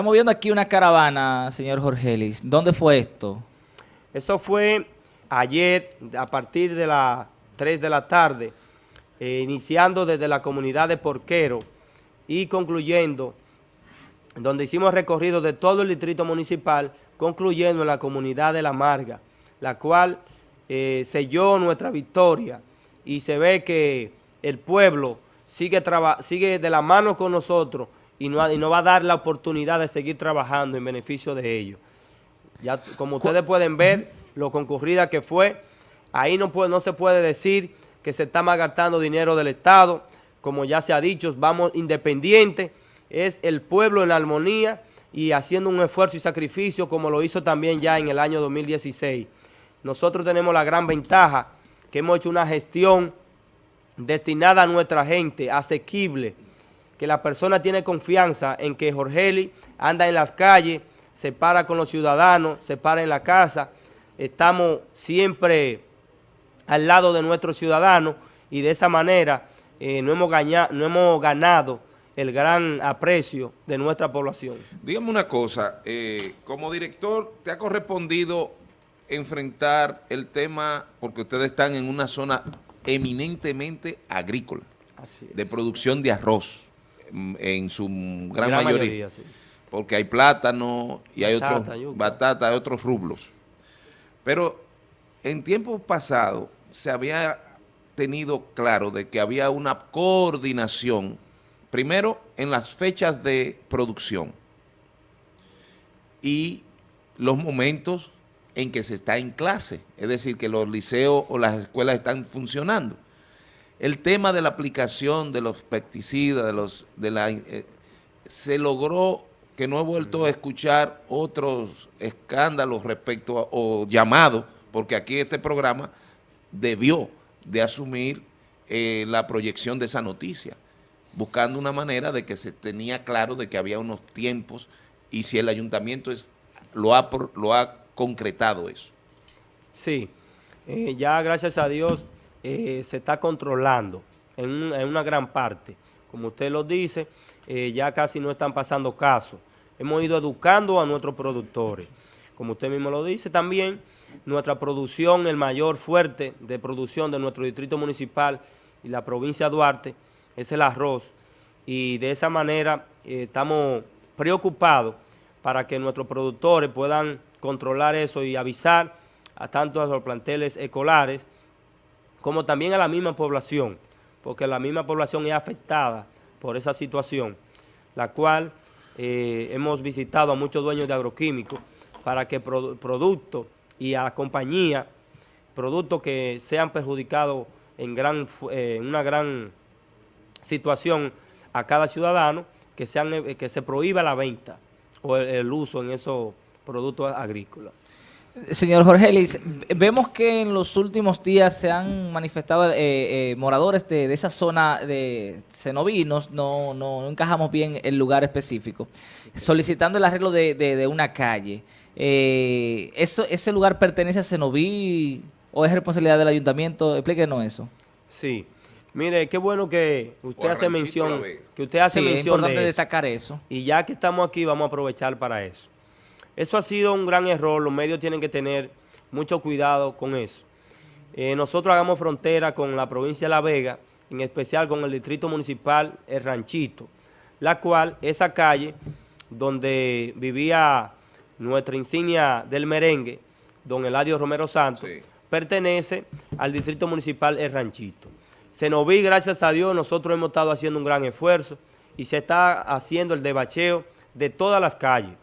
Estamos viendo aquí una caravana, señor Jorgelis. ¿Dónde fue esto? Eso fue ayer a partir de las 3 de la tarde, eh, iniciando desde la comunidad de Porquero y concluyendo, donde hicimos recorrido de todo el distrito municipal, concluyendo en la comunidad de La Marga, la cual eh, selló nuestra victoria y se ve que el pueblo sigue de la mano con nosotros y no, y no va a dar la oportunidad de seguir trabajando en beneficio de ellos. Ya, como ustedes pueden ver, lo concurrida que fue, ahí no, puede, no se puede decir que se está malgastando dinero del Estado, como ya se ha dicho, vamos independientes, es el pueblo en armonía y haciendo un esfuerzo y sacrificio como lo hizo también ya en el año 2016. Nosotros tenemos la gran ventaja que hemos hecho una gestión destinada a nuestra gente, asequible, que la persona tiene confianza en que Jorgeli anda en las calles, se para con los ciudadanos, se para en la casa, estamos siempre al lado de nuestros ciudadanos y de esa manera eh, no, hemos ganado, no hemos ganado el gran aprecio de nuestra población. Dígame una cosa, eh, como director, ¿te ha correspondido enfrentar el tema, porque ustedes están en una zona eminentemente agrícola, de producción de arroz, en su gran, mayoría, porque hay plátano y hay otros, batata, hay otros rublos. Pero en tiempos pasados se había tenido claro de que había una coordinación, primero en las fechas de producción y los momentos en que se está en clase, es decir, que los liceos o las escuelas están funcionando. El tema de la aplicación de los pesticidas, de los, de la, eh, se logró que no he vuelto a escuchar otros escándalos respecto a, o llamados, porque aquí este programa debió de asumir eh, la proyección de esa noticia, buscando una manera de que se tenía claro de que había unos tiempos y si el ayuntamiento es, lo, ha, lo ha concretado eso. Sí, eh, ya gracias a Dios eh, se está controlando en, una gran parte. Como usted lo dice, eh, ya casi no están pasando casos. Hemos ido educando a nuestros productores. Como usted mismo lo dice también, nuestra producción, el mayor fuerte de producción de nuestro distrito municipal y la provincia de Duarte es el arroz. Y de esa manera estamos preocupados para que nuestros productores puedan controlar eso y avisar a tanto a los planteles escolares como también a la misma población, porque la misma población es afectada por esa situación, la cual eh, hemos visitado a muchos dueños de agroquímicos para que productos y a la compañía, productos que sean perjudicados en, gran, eh, una gran situación a cada ciudadano, que, sean, eh, que se prohíba la venta o el uso en esos productos agrícolas. Señor Jorge Elis, vemos que en los últimos días se han manifestado eh, eh, moradores de, esa zona de Cenoví, no, no, encajamos bien el lugar específico, solicitando el arreglo de, una calle. Eh, eso, ¿Ese lugar pertenece a Cenoví o es responsabilidad del ayuntamiento? Explíquenos eso. Sí. Mire, qué bueno que usted hace mención, que usted hace mención es importante destacar eso. Y ya que estamos aquí, vamos a aprovechar para eso. Eso ha sido un gran error, los medios tienen que tener mucho cuidado con eso. Eh, nosotros hagamos frontera con la provincia de La Vega, en especial con el distrito municipal El Ranchito, la cual, esa calle donde vivía nuestra insignia del merengue, don Eladio Romero Santos, pertenece al distrito municipal El Ranchito. Se nos vi, gracias a Dios, nosotros hemos estado haciendo un gran esfuerzo y se está haciendo el debacheo de todas las calles.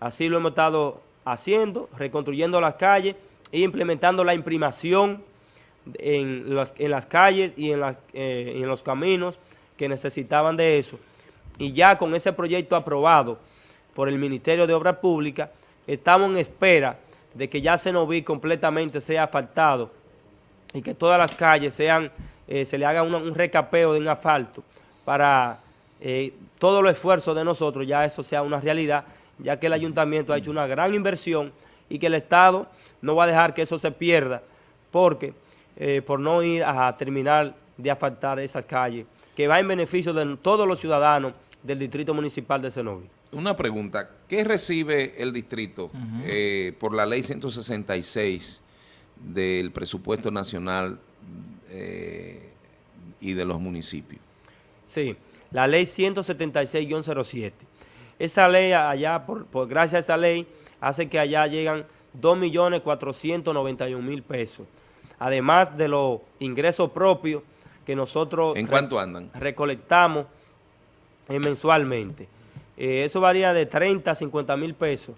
Así lo hemos estado haciendo, reconstruyendo las calles e implementando la imprimación en las, calles y en, eh, en los caminos que necesitaban de eso. Y ya con ese proyecto aprobado por el Ministerio de Obras Públicas, estamos en espera de que ya Senoví completamente sea asfaltado y que todas las calles sean, eh, se le haga un recapeo de un asfalto para eh, todo los esfuerzos de nosotros, ya eso sea una realidad ya que el ayuntamiento ha hecho una gran inversión y que el Estado no va a dejar que eso se pierda porque eh, por no ir a terminar de asfaltar esas calles, que va en beneficio de todos los ciudadanos del Distrito Municipal de Cenoví. Una pregunta, ¿qué recibe el distrito eh, por la ley 166 del presupuesto nacional eh, y de los municipios? Sí, la ley 176-07. Esa ley allá, por, por, gracias a esa ley, hace que allá llegan 2.491.000 pesos. Además de los ingresos propios que nosotros... ¿En cuánto andan? Recolectamos eh, mensualmente. Eh, eso varía de 30 a 50 mil pesos.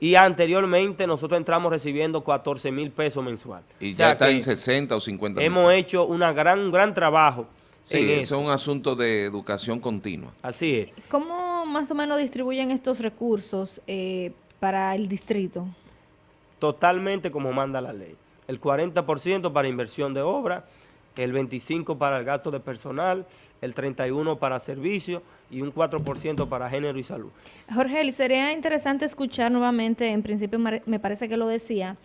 Y anteriormente nosotros entramos recibiendo 14 mil pesos mensual. Y ya está en 60 o 50 mil. Hemos hecho una gran, un gran trabajo Sí, eso es un asunto de educación continua. Así es. ¿Cómo más o menos distribuyen estos recursos eh, para el distrito? Totalmente como manda la ley. El 40% para inversión de obra, el 25% para el gasto de personal, el 31% para servicios y un 4% para género y salud. Jorge, sería interesante escuchar nuevamente, en principio me parece que lo decía,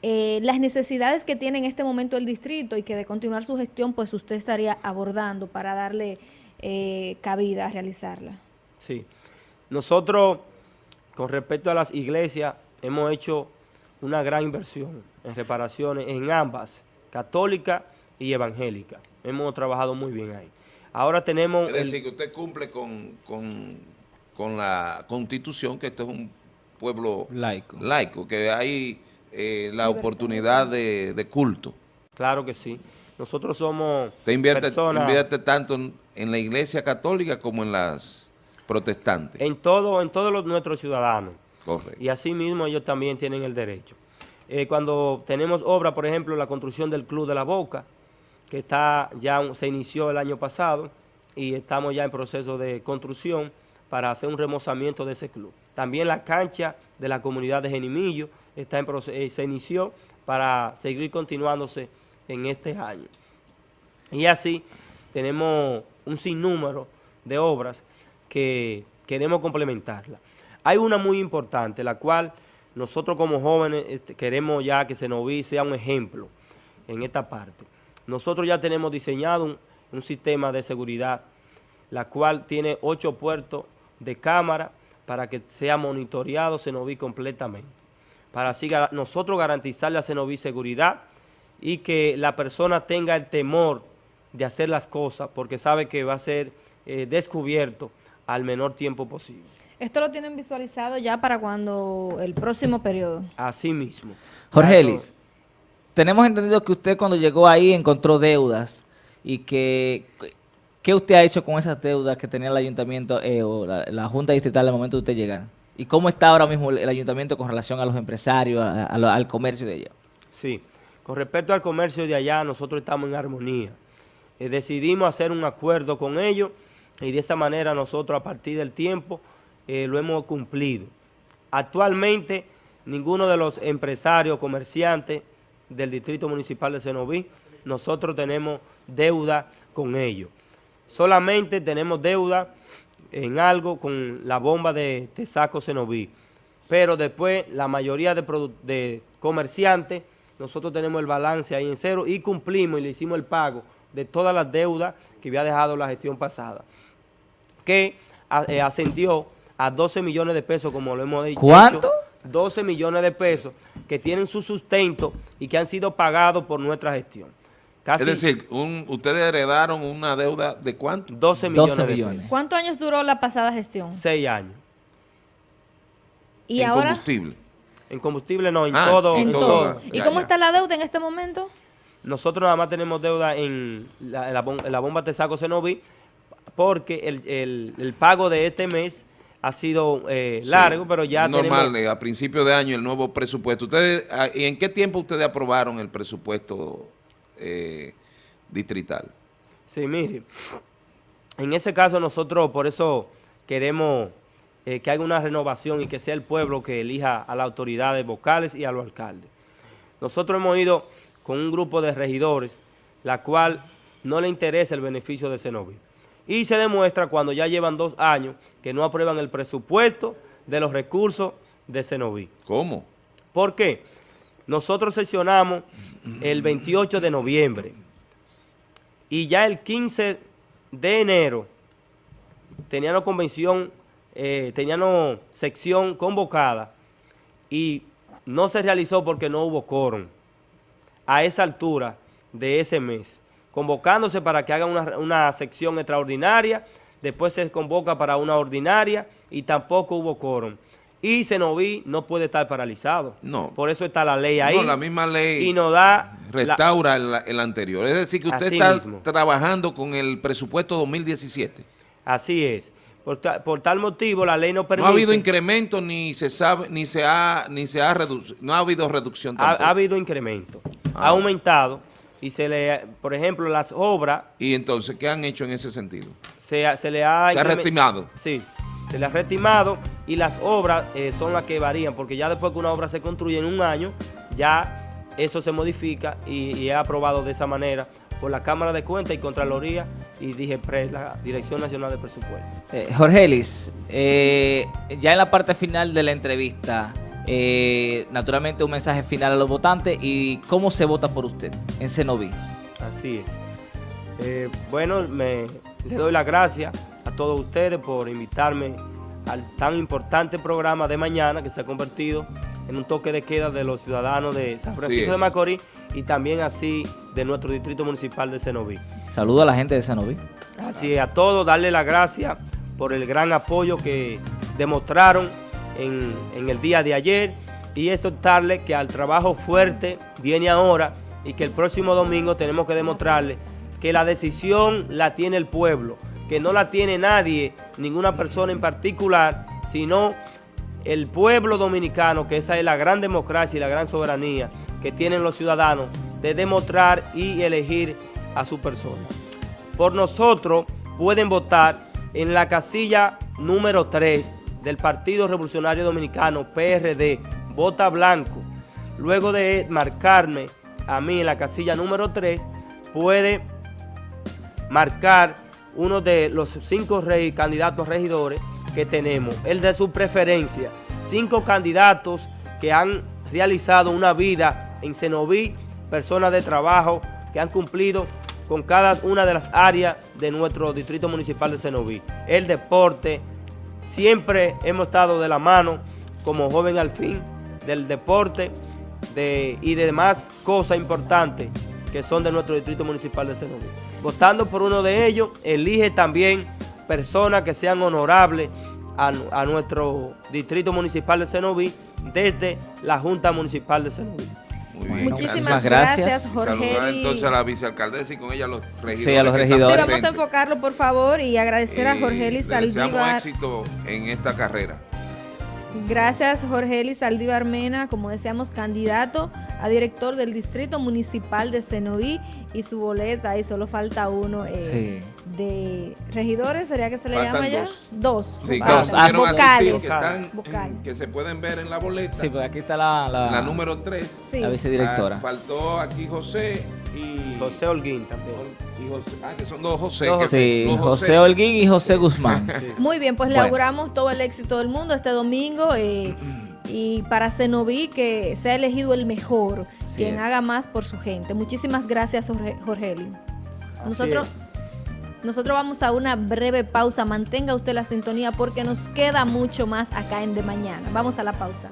eh, las necesidades que tiene en este momento el distrito y que de continuar su gestión, pues usted estaría abordando para darle eh, cabida a realizarla. Sí. Nosotros, con respecto a las iglesias, hemos hecho una gran inversión en reparaciones en ambas, católica y evangélica. Hemos trabajado muy bien ahí. Ahora tenemos... Es decir, que usted cumple con, con, la constitución, que esto es un pueblo laico, laico que hay eh, la oportunidad de, culto. Claro que sí. Nosotros somos Te invierte, invierte tanto en, la iglesia católica como en las protestantes. En todo, en todos los, nuestros ciudadanos. Correcto. Y así mismo ellos también tienen el derecho. Eh, cuando tenemos obra, por ejemplo, la construcción del Club de la Boca, que está ya se inició el año pasado y estamos ya en proceso de construcción para hacer un remozamiento de ese club. También la cancha de la comunidad de Genimillo está en eh, se inició para seguir continuándose en este año. Y así tenemos un sinnúmero de obras que queremos complementarla. Hay una muy importante, la cual nosotros como jóvenes este, queremos ya que Senoví sea un ejemplo en esta parte. Nosotros ya tenemos diseñado un, sistema de seguridad, la cual tiene ocho puertos de cámara para que sea monitoreado Cenoví completamente. Para así nosotros garantizarle a Cenoví seguridad y que la persona tenga el temor de hacer las cosas porque sabe que va a ser eh, descubierto al menor tiempo posible. ¿Esto lo tienen visualizado ya para cuando el próximo periodo? Así mismo. Jorge Ellis, tenemos entendido que usted cuando llegó ahí encontró deudas y que ¿Qué usted ha hecho con esas deudas que tenía el ayuntamiento eh, o la, Junta Distrital al momento de usted llegar? ¿Y cómo está ahora mismo el ayuntamiento con relación a los empresarios, al comercio de allá? Sí, con respecto al comercio de allá, nosotros estamos en armonía. Eh, decidimos hacer un acuerdo con ellos y de esa manera nosotros a partir del tiempo eh, lo hemos cumplido. Actualmente, ninguno de los empresarios, comerciantes del Distrito Municipal de Senoví, nosotros tenemos deuda con ellos. Solamente tenemos deuda en algo con la bomba de Tesaco Cenoví. Pero después la mayoría de, comerciantes, nosotros tenemos el balance ahí en cero y cumplimos y le hicimos el pago de todas las deudas que había dejado la gestión pasada, que eh, ascendió a 12 millones de pesos, como lo hemos dicho. ¿Cuánto? 12 millones de pesos que tienen su sustento y que han sido pagados por nuestra gestión es decir, ustedes heredaron una deuda de cuánto? 12 millones. ¿Cuántos años duró la pasada gestión? Seis años. ¿Y en ahora? combustible. En combustible no, en ah, todo. En, todo. ¿Y cómo está la deuda en este momento? Nosotros nada más tenemos deuda en la, la, bomba Tesaco Cenoví porque el, pago de este mes ha sido eh, largo, pero ya normal, eh, a principio de año el nuevo presupuesto. ¿Ustedes, ah, ¿Y en qué tiempo ustedes aprobaron el presupuesto eh, distrital. Sí, mire, en ese caso nosotros por eso queremos eh, que haya una renovación y que sea el pueblo que elija a las autoridades vocales y a los alcaldes. Nosotros hemos ido con un grupo de regidores, la cual no le interesa el beneficio de Cenoví. Y se demuestra cuando ya llevan dos años que no aprueban el presupuesto de los recursos de Cenoví. ¿Cómo? ¿Por qué? Nosotros sesionamos el 28 de noviembre y ya el 15 de enero teníamos convención eh, teníamos sección convocada y no se realizó porque no hubo quórum a esa altura de ese mes, convocándose para que hagan una, una sección extraordinaria, después se convoca para una ordinaria y tampoco hubo quórum. Y Senoví no puede estar paralizado. No. Por eso está la ley ahí. No, la misma ley Y nos da... la- restaura el, el anterior. Es decir, que usted está mismo. trabajando con el presupuesto 2017. así es. Por, ta- por tal motivo, la ley no No permite... ha habido incremento ni se sabe ni se ha ni se ha reducido, no ha habido reducción ha, tampoco. ha habido incremento. Ah. Ha aumentado y se le... Por ejemplo, las obras y entonces, ¿qué han hecho en ese sentido? se, ha- se le ha... Se ha reestimado. Sí, se le ha reestimado y las obras eh, son las que varían, porque ya después que una obra se construye en un año, ya eso se modifica y, y es aprobado de esa manera por la Cámara de Cuentas y Contraloría y dije la Dirección Nacional de Presupuesto. Eh, Jorge Ellis, eh, ya en la parte final de la entrevista, eh, naturalmente un mensaje final a los votantes y cómo se vota por usted en Cenoví. Así es. Eh, bueno, me, le doy las gracias a todos ustedes por invitarme al tan importante programa de mañana que se ha convertido en un toque de queda de los ciudadanos de San Francisco de Macorís y también así de nuestro distrito municipal de Cenoví. Saludo a la gente de Cenoví. Así es, a todos darle las gracias por el gran apoyo que demostraron en, el día de ayer. Y exhortarle que al trabajo fuerte viene ahora y que el próximo domingo tenemos que demostrarle que la decisión la tiene el pueblo, que no la tiene nadie, ninguna persona en particular, sino el pueblo dominicano, que esa es la gran democracia y la gran soberanía que tienen los ciudadanos de demostrar y elegir a su persona. Por nosotros pueden votar en la casilla número 3 del Partido Revolucionario Dominicano, PRD, vota blanco. Luego de marcarme a mí en la casilla número 3, puede marcar uno de los cinco rey- candidatos regidores que tenemos, el de su preferencia. Cinco candidatos que han realizado una vida en Cenoví, personas de trabajo que han cumplido con cada una de las áreas de nuestro distrito municipal de Cenoví. El deporte, siempre hemos estado de la mano como joven al fin del deporte de, y de demás cosas importantes que son de nuestro distrito municipal de Cenoví. Votando por uno de ellos, elige también personas que sean honorables a, a nuestro distrito municipal de Cenoví desde la Junta Municipal de Cenoví. Muy Muchísimas gracias. gracias, Jorge. Saludar entonces a la vicealcaldesa y con ella a los regidores. Sí, a los están Sí, regidores. vamos a enfocarlo, por favor, y agradecer a Y Jorge Eli le deseamos Saldívar. éxito en esta carrera. Gracias, Jorge Eli Saldívar Mena, como decíamos, candidato a director del Distrito Municipal de Cenoví y su boleta, y solo falta uno eh, de regidores, ¿sería que se le Faltan llama ya? dos. Dos. Sí, Ah, ah, vocales. que, están, Vocal. en- que se pueden ver en la boleta. Sí, pues aquí está la, la, la número 3. Sí. la vicedirectora. faltó aquí José y José Holguín también. y José- ah, que son dos José. Dos que- Sí, dos José Holguín y José Guzmán. Muy bien, pues le Bueno. auguramos todo el éxito del mundo este domingo eh, y para Cenoví que sea elegido el mejor, Así quien es. haga más por su gente. Muchísimas gracias, Jorge, Jorge Eli. Nosotros, nosotros vamos a una breve pausa. Mantenga usted la sintonía porque nos queda mucho más acá en De Mañana. Vamos a la pausa.